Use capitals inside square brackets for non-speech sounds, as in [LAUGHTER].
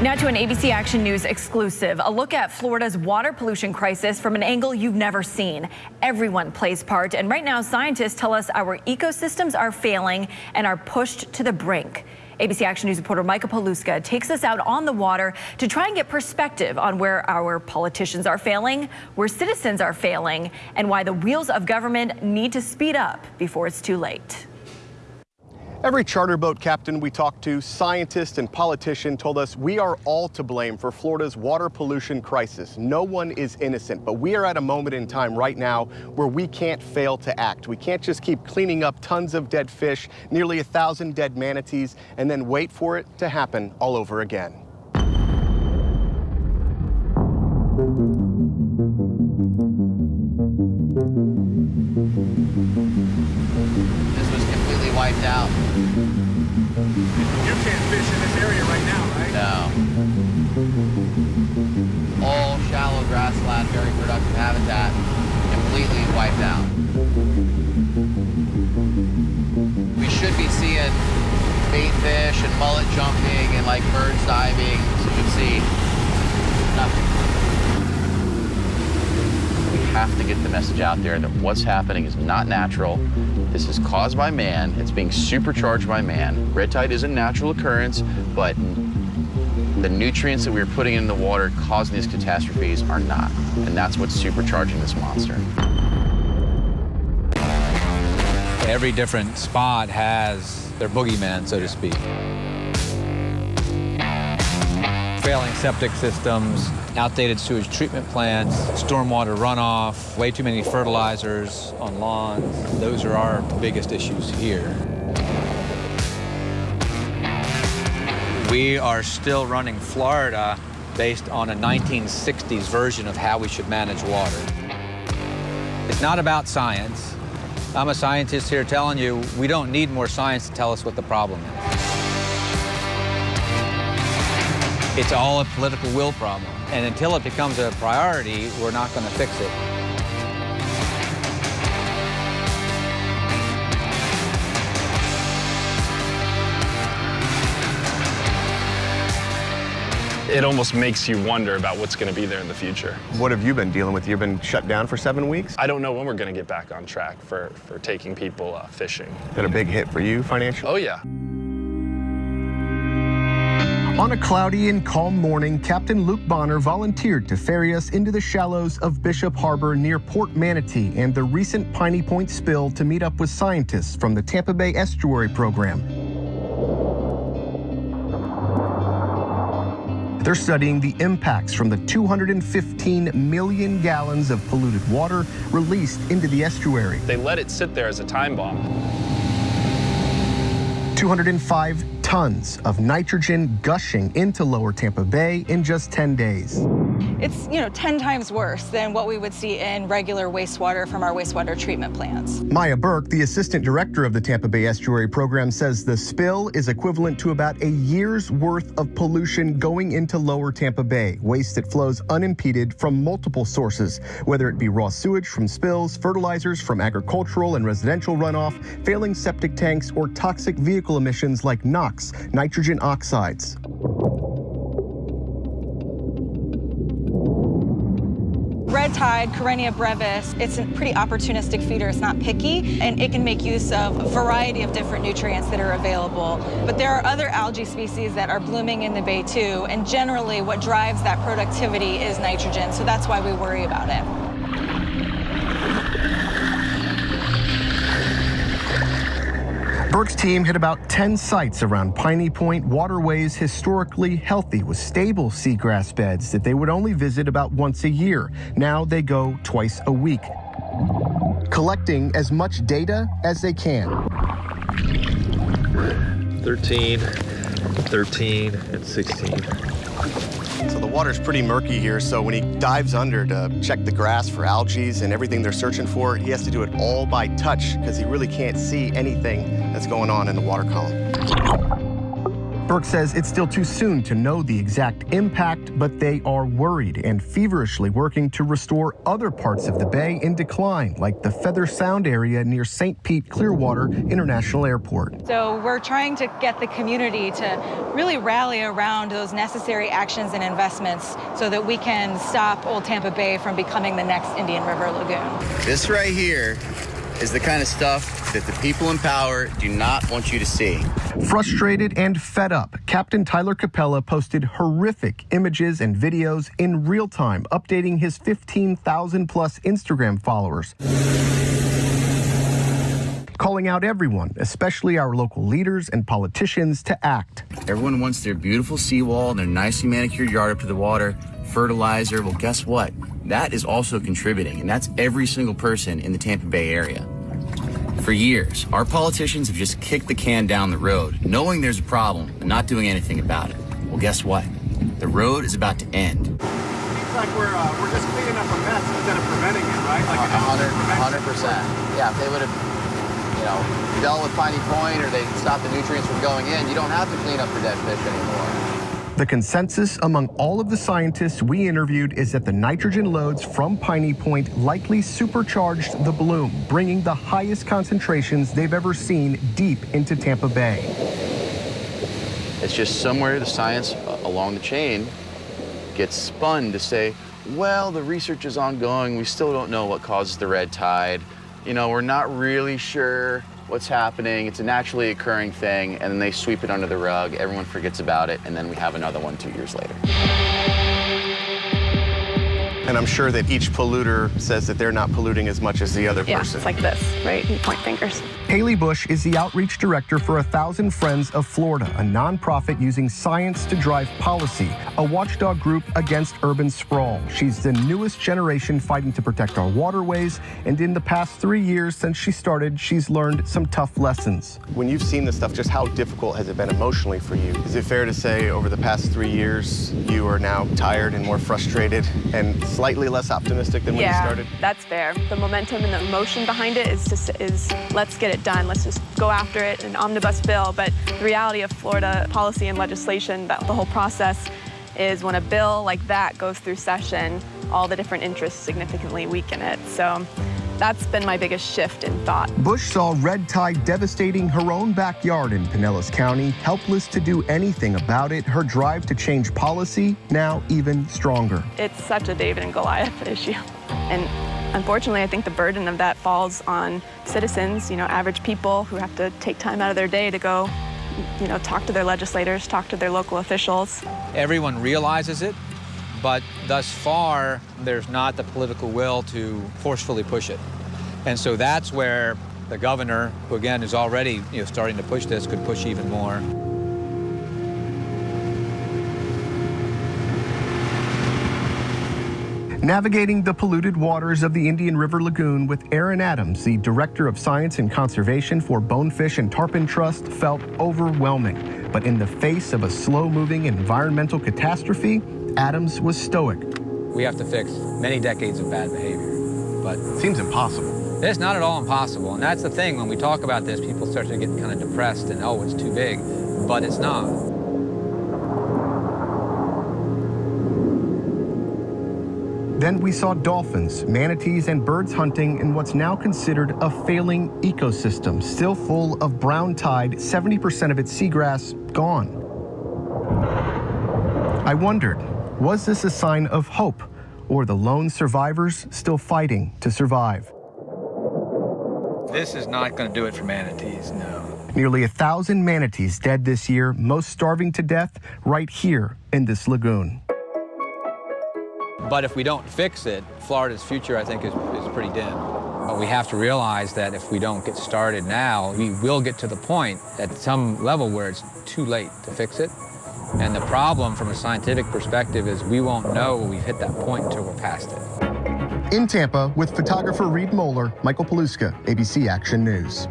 Now to an ABC Action News exclusive. A look at Florida's water pollution crisis from an angle you've never seen. Everyone plays part, and right now scientists tell us our ecosystems are failing and are pushed to the brink. ABC Action News reporter Michael Paluska takes us out on the water to try and get perspective on where our politicians are failing, where citizens are failing, and why the wheels of government need to speed up before it's too late. Every charter boat captain we talked to, scientist and politician told us we are all to blame for Florida's water pollution crisis. No one is innocent, but we are at a moment in time right now where we can't fail to act. We can't just keep cleaning up tons of dead fish, nearly a thousand dead manatees, and then wait for it to happen all over again. This was completely wiped out. You can't fish in this area right now, right? No. All shallow grassland, very productive habitat, completely wiped out. We should be seeing bait fish and mullet jumping and like birds diving. You can see nothing have to get the message out there that what's happening is not natural. This is caused by man. It's being supercharged by man. Red tide is a natural occurrence, but the nutrients that we're putting in the water causing these catastrophes are not. And that's what's supercharging this monster. Every different spot has their boogeyman, so to speak. Failing septic systems, outdated sewage treatment plants, stormwater runoff, way too many fertilizers on lawns. Those are our biggest issues here. We are still running Florida based on a 1960s version of how we should manage water. It's not about science. I'm a scientist here telling you we don't need more science to tell us what the problem is. It's all a political will problem. And until it becomes a priority, we're not going to fix it. it almost makes you wonder about what's going to be there in the future. What have you been dealing with? You've been shut down for seven weeks? I don't know when we're going to get back on track for, for taking people uh, fishing. Been a big hit for you financially? Oh, yeah. On a cloudy and calm morning, Captain Luke Bonner volunteered to ferry us into the shallows of Bishop Harbor near Port Manatee and the recent Piney Point spill to meet up with scientists from the Tampa Bay Estuary Program. They're studying the impacts from the 215 million gallons of polluted water released into the estuary. They let it sit there as a time bomb. 205 tons of nitrogen gushing into lower Tampa Bay in just 10 days. It's, you know, 10 times worse than what we would see in regular wastewater from our wastewater treatment plants. Maya Burke, the assistant director of the Tampa Bay Estuary Program, says the spill is equivalent to about a year's worth of pollution going into lower Tampa Bay, waste that flows unimpeded from multiple sources, whether it be raw sewage from spills, fertilizers from agricultural and residential runoff, failing septic tanks, or toxic vehicle emissions like NOx nitrogen oxides. Red tide, Karenia brevis, it's a pretty opportunistic feeder. It's not picky, and it can make use of a variety of different nutrients that are available. But there are other algae species that are blooming in the bay too, and generally what drives that productivity is nitrogen, so that's why we worry about it. Team hit about 10 sites around Piney Point waterways historically healthy with stable seagrass beds that they would only visit about once a year. Now they go twice a week, collecting as much data as they can. 13, 13, and 16. So the water's pretty murky here, so when he dives under to check the grass for algae and everything they're searching for, he has to do it all by touch because he really can't see anything that's going on in the water column. Burke says it's still too soon to know the exact impact, but they are worried and feverishly working to restore other parts of the bay in decline, like the Feather Sound area near St. Pete Clearwater International Airport. So we're trying to get the community to really rally around those necessary actions and investments so that we can stop Old Tampa Bay from becoming the next Indian River Lagoon. This right here is the kind of stuff that the people in power do not want you to see. Frustrated and fed up, Captain Tyler Capella posted horrific images and videos in real time, updating his 15,000 plus Instagram followers. Calling out everyone, especially our local leaders and politicians, to act. Everyone wants their beautiful seawall and their nicely manicured yard up to the water, fertilizer. Well, guess what? That is also contributing, and that's every single person in the Tampa Bay area. For years, our politicians have just kicked the can down the road, knowing there's a problem, and not doing anything about it. Well, guess what? The road is about to end. Seems like we're, uh, we're just cleaning up a mess instead of preventing it, right? Like A hundred, a hundred percent. Yeah, if they would have, you know, dealt with Piney Point or they stopped the nutrients from going in, you don't have to clean up dead fish anymore. The consensus among all of the scientists we interviewed is that the nitrogen loads from Piney Point likely supercharged the bloom, bringing the highest concentrations they've ever seen deep into Tampa Bay. It's just somewhere the science uh, along the chain gets spun to say, well, the research is ongoing. We still don't know what causes the red tide. You know, we're not really sure what's happening. It's a naturally occurring thing. And then they sweep it under the rug. Everyone forgets about it. And then we have another one two years later. And I'm sure that each polluter says that they're not polluting as much as the other Yeah, person. it's like this, right? You point fingers. Haley Bush is the outreach director for A Thousand Friends of Florida, a nonprofit using science to drive policy, a watchdog group against urban sprawl. She's the newest generation fighting to protect our waterways, and in the past three years since she started, she's learned some tough lessons. When you've seen this stuff, just how difficult has it been emotionally for you? Is it fair to say over the past three years, you are now tired and more frustrated and slightly less optimistic than when you yeah, started? that's fair. The momentum and the emotion behind it is just is let's get it done. Let's just go after it, an omnibus bill. But the reality of Florida policy and legislation, that the whole process is when a bill like that goes through session, all the different interests significantly weaken it. So that's been my biggest shift in thought. Bush saw red tide devastating her own backyard in Pinellas County, helpless to do anything about it. Her drive to change policy now even stronger. It's such a David and Goliath [LAUGHS] issue. And unfortunately, I think the burden of that falls on citizens, you know, average people who have to take time out of their day to go, you know, talk to their legislators, talk to their local officials. Everyone realizes it, but thus far, there's not the political will to forcefully push it. And so that's where the governor, who again is already you know, starting to push this, could push even more. Navigating the polluted waters of the Indian River Lagoon with Aaron Adams, the Director of Science and Conservation for Bonefish and Tarpon Trust, felt overwhelming. But in the face of a slow moving environmental catastrophe, Adams was stoic. We have to fix many decades of bad behavior. But Seems impossible. it's not at all impossible. And that's the thing, when we talk about this, people start to get kind of depressed and, oh, it's too big. But it's not. Then we saw dolphins, manatees, and birds hunting in what's now considered a failing ecosystem, still full of brown tide, 70% of its seagrass gone. I wondered, was this a sign of hope, or the lone survivors still fighting to survive? This is not going to do it for manatees, no. Nearly a thousand manatees dead this year, most starving to death right here in this lagoon. But if we don't fix it, Florida's future, I think, is, is pretty dim. But we have to realize that if we don't get started now, we will get to the point at some level where it's too late to fix it. And the problem from a scientific perspective is we won't know we've hit that point until we're past it. In Tampa, with photographer Reed Moeller, Michael Paluska, ABC Action News.